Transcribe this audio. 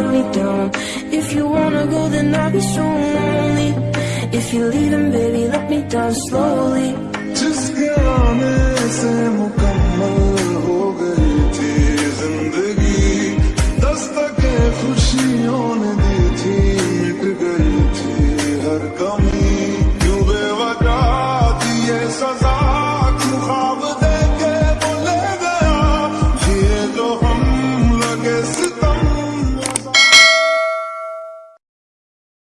let me down. If you wanna go, then I'll be so lonely. If you're leaving, baby, let me down slowly. Just get on it, Son